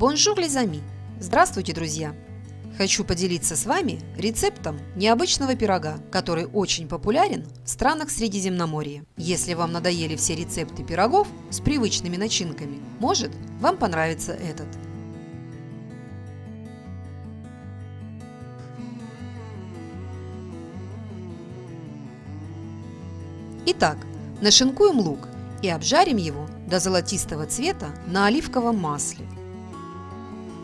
Bonjour les amis! Здравствуйте, друзья! Хочу поделиться с вами рецептом необычного пирога, который очень популярен в странах Средиземноморья. Если вам надоели все рецепты пирогов с привычными начинками, может, вам понравится этот. Итак, нашинкуем лук и обжарим его до золотистого цвета на оливковом масле.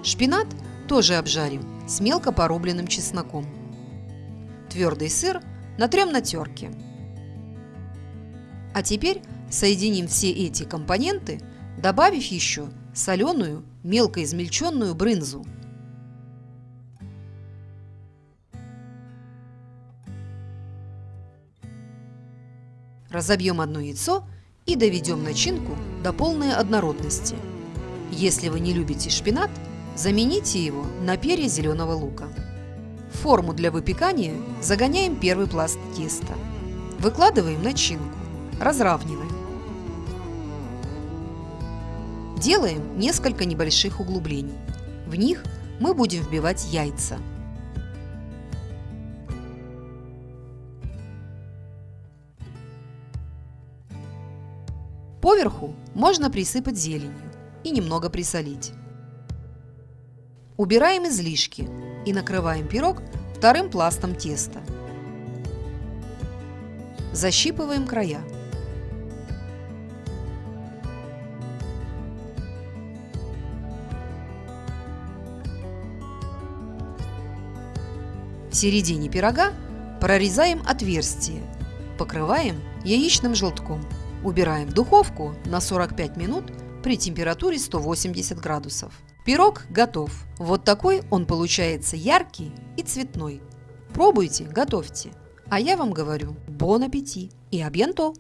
Шпинат тоже обжарим с мелко порубленным чесноком. Твердый сыр натрем на терке. А теперь соединим все эти компоненты, добавив еще соленую, мелко измельченную брынзу. Разобьем одно яйцо и доведем начинку до полной однородности. Если вы не любите шпинат, замените его на перья зеленого лука. В форму для выпекания загоняем первый пласт теста. Выкладываем начинку, разравниваем. Делаем несколько небольших углублений. В них мы будем вбивать яйца – Поверху можно присыпать зеленью и немного присолить. Убираем излишки и накрываем пирог вторым пластом теста. Защипываем края. В середине пирога прорезаем отверстие, покрываем яичным желтком. Убираем в духовку на 45 минут при температуре 180 градусов. Пирог готов. Вот такой он получается яркий и цветной. Пробуйте, готовьте. А я вам говорю, бон аппетит и абьянто!